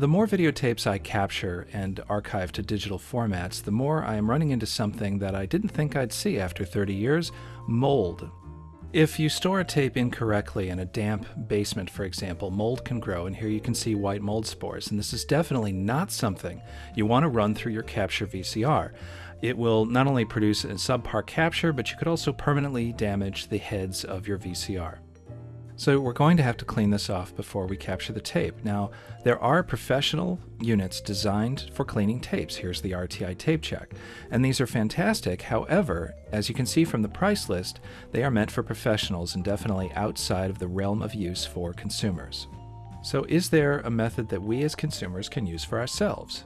The more videotapes I capture and archive to digital formats, the more I am running into something that I didn't think I'd see after 30 years mold. If you store a tape incorrectly in a damp basement, for example, mold can grow, and here you can see white mold spores, and this is definitely not something you want to run through your capture VCR. It will not only produce a subpar capture, but you could also permanently damage the heads of your VCR. So we're going to have to clean this off before we capture the tape. Now, there are professional units designed for cleaning tapes. Here's the RTI TapeChek. And these are fantastic. However, as you can see from the price list, they are meant for professionals and definitely outside of the realm of use for consumers. So is there a method that we as consumers can use for ourselves?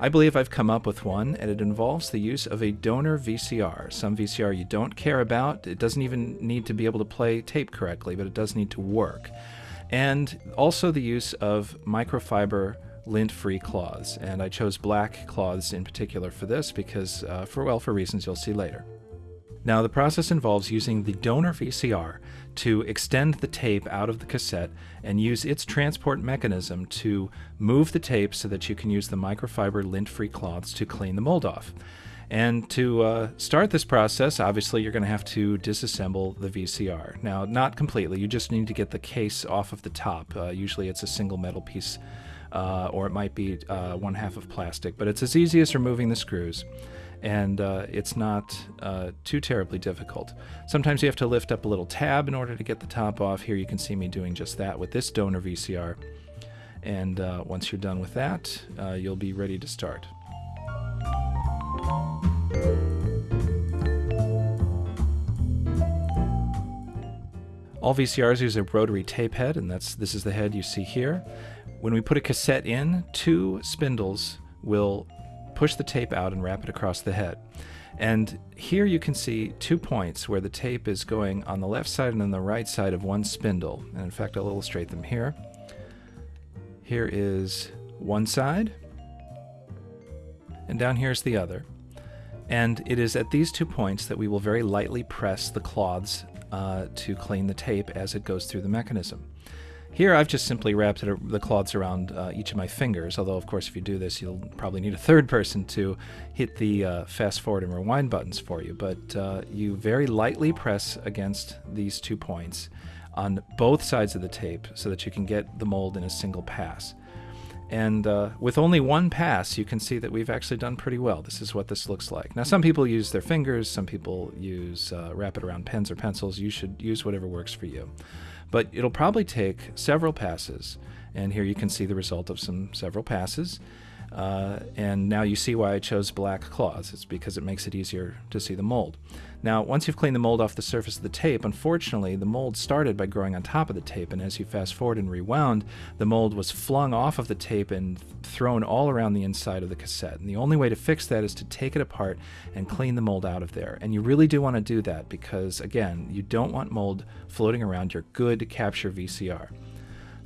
I believe I've come up with one, and it involves the use of a donor VCR. Some VCR you don't care about. It doesn't even need to be able to play tape correctly, but it does need to work. And also the use of microfiber lint-free cloths. And I chose black cloths in particular for this because, uh, for well, for reasons you'll see later. Now, the process involves using the donor VCR to extend the tape out of the cassette and use its transport mechanism to move the tape so that you can use the microfiber lint free cloths to clean the mold off. And to uh, start this process, obviously, you're going to have to disassemble the VCR. Now, not completely, you just need to get the case off of the top. Uh, usually, it's a single metal piece, uh, or it might be uh, one half of plastic, but it's as easy as removing the screws and uh, it's not uh, too terribly difficult. Sometimes you have to lift up a little tab in order to get the top off. Here you can see me doing just that with this donor VCR. And uh, once you're done with that, uh, you'll be ready to start. All VCRs use a rotary tape head, and that's this is the head you see here. When we put a cassette in, two spindles will push the tape out and wrap it across the head. And here you can see two points where the tape is going on the left side and on the right side of one spindle. And in fact, I'll illustrate them here. Here is one side, and down here is the other. And it is at these two points that we will very lightly press the cloths uh, to clean the tape as it goes through the mechanism. Here I've just simply wrapped it, the cloths around uh, each of my fingers, although of course if you do this you'll probably need a third person to hit the uh, fast forward and rewind buttons for you, but uh, you very lightly press against these two points on both sides of the tape so that you can get the mold in a single pass. And uh, with only one pass, you can see that we've actually done pretty well. This is what this looks like. Now, some people use their fingers, some people use uh, wrap it around pens or pencils. You should use whatever works for you. But it'll probably take several passes. And here you can see the result of some several passes. Uh, and now you see why I chose black cloths. It's because it makes it easier to see the mold. Now, once you've cleaned the mold off the surface of the tape, unfortunately, the mold started by growing on top of the tape, and as you fast forward and rewound, the mold was flung off of the tape and thrown all around the inside of the cassette. And the only way to fix that is to take it apart and clean the mold out of there. And you really do want to do that because, again, you don't want mold floating around your good capture VCR.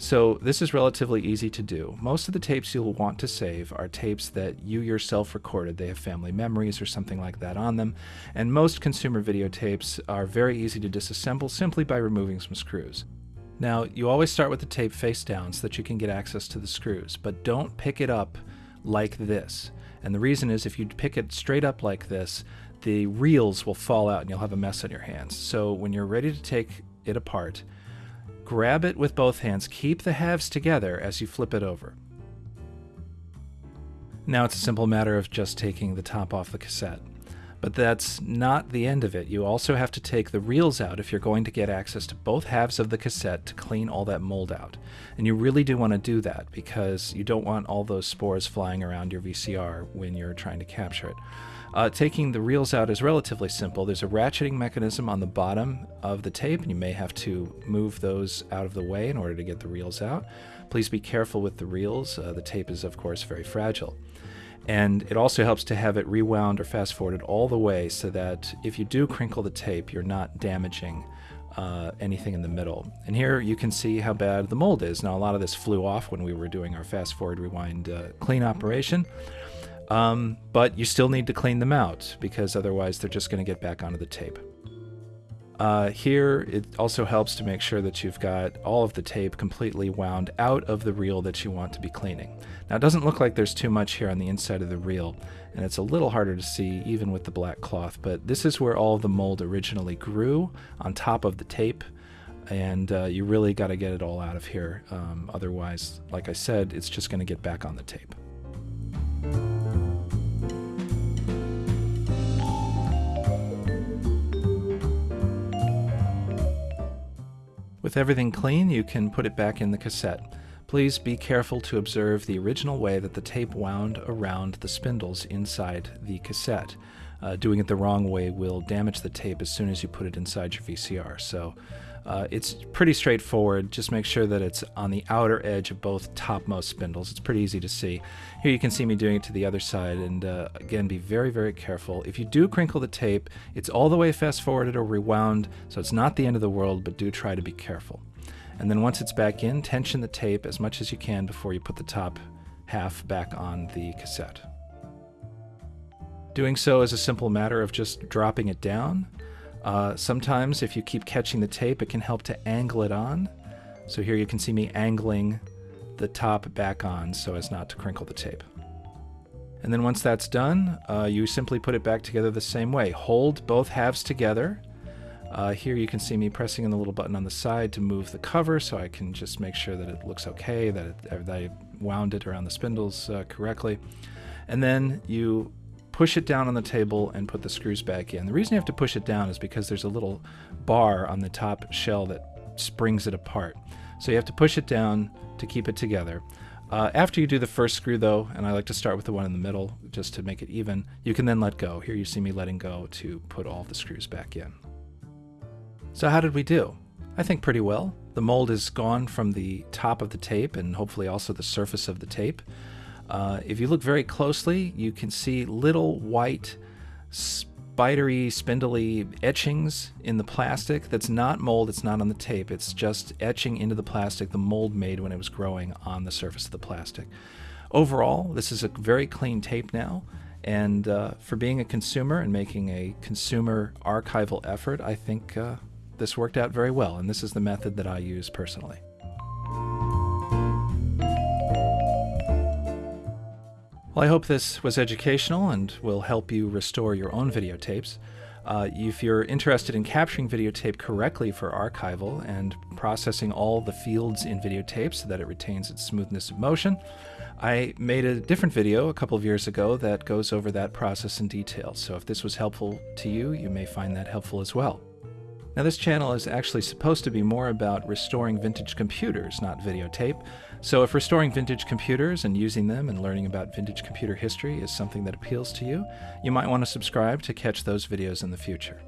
So this is relatively easy to do. Most of the tapes you'll want to save are tapes that you yourself recorded. They have family memories or something like that on them. And most consumer videotapes are very easy to disassemble simply by removing some screws. Now, you always start with the tape face down so that you can get access to the screws, but don't pick it up like this. And the reason is if you pick it straight up like this, the reels will fall out and you'll have a mess on your hands. So when you're ready to take it apart, Grab it with both hands. Keep the halves together as you flip it over. Now it's a simple matter of just taking the top off the cassette. But that's not the end of it. You also have to take the reels out if you're going to get access to both halves of the cassette to clean all that mold out. And you really do want to do that because you don't want all those spores flying around your VCR when you're trying to capture it. Uh, taking the reels out is relatively simple. There's a ratcheting mechanism on the bottom of the tape, and you may have to move those out of the way in order to get the reels out. Please be careful with the reels. Uh, the tape is, of course, very fragile. And it also helps to have it rewound or fast forwarded all the way so that if you do crinkle the tape, you're not damaging uh, anything in the middle. And here you can see how bad the mold is. Now, a lot of this flew off when we were doing our fast forward rewind uh, clean operation. Um, but you still need to clean them out because otherwise they're just going to get back onto the tape. Uh, here, it also helps to make sure that you've got all of the tape completely wound out of the reel that you want to be cleaning. Now, it doesn't look like there's too much here on the inside of the reel, and it's a little harder to see even with the black cloth, but this is where all the mold originally grew on top of the tape, and uh, you really got to get it all out of here. Um, otherwise, like I said, it's just going to get back on the tape. With everything clean, you can put it back in the cassette. Please be careful to observe the original way that the tape wound around the spindles inside the cassette. Uh, doing it the wrong way will damage the tape as soon as you put it inside your VCR. So uh, it's pretty straightforward. Just make sure that it's on the outer edge of both topmost spindles. It's pretty easy to see. Here you can see me doing it to the other side. And uh, again, be very, very careful. If you do crinkle the tape, it's all the way fast forwarded or rewound, so it's not the end of the world, but do try to be careful. And then once it's back in, tension the tape as much as you can before you put the top half back on the cassette. Doing so is a simple matter of just dropping it down uh, sometimes if you keep catching the tape, it can help to angle it on. So here you can see me angling the top back on so as not to crinkle the tape. And then once that's done, uh, you simply put it back together the same way. Hold both halves together. Uh, here you can see me pressing in the little button on the side to move the cover so I can just make sure that it looks okay, that, it, that I wound it around the spindles uh, correctly. And then you push it down on the table and put the screws back in. The reason you have to push it down is because there's a little bar on the top shell that springs it apart. So you have to push it down to keep it together. Uh, after you do the first screw though, and I like to start with the one in the middle just to make it even, you can then let go. Here you see me letting go to put all the screws back in. So how did we do? I think pretty well. The mold is gone from the top of the tape and hopefully also the surface of the tape. Uh, if you look very closely, you can see little white, spidery, spindly etchings in the plastic. That's not mold, it's not on the tape. It's just etching into the plastic the mold made when it was growing on the surface of the plastic. Overall, this is a very clean tape now. And uh, for being a consumer and making a consumer archival effort, I think uh, this worked out very well. And this is the method that I use personally. Well, I hope this was educational and will help you restore your own videotapes. Uh, if you're interested in capturing videotape correctly for archival and processing all the fields in videotape so that it retains its smoothness of motion, I made a different video a couple of years ago that goes over that process in detail. So if this was helpful to you, you may find that helpful as well. Now, this channel is actually supposed to be more about restoring vintage computers, not videotape. So, if restoring vintage computers and using them and learning about vintage computer history is something that appeals to you, you might want to subscribe to catch those videos in the future.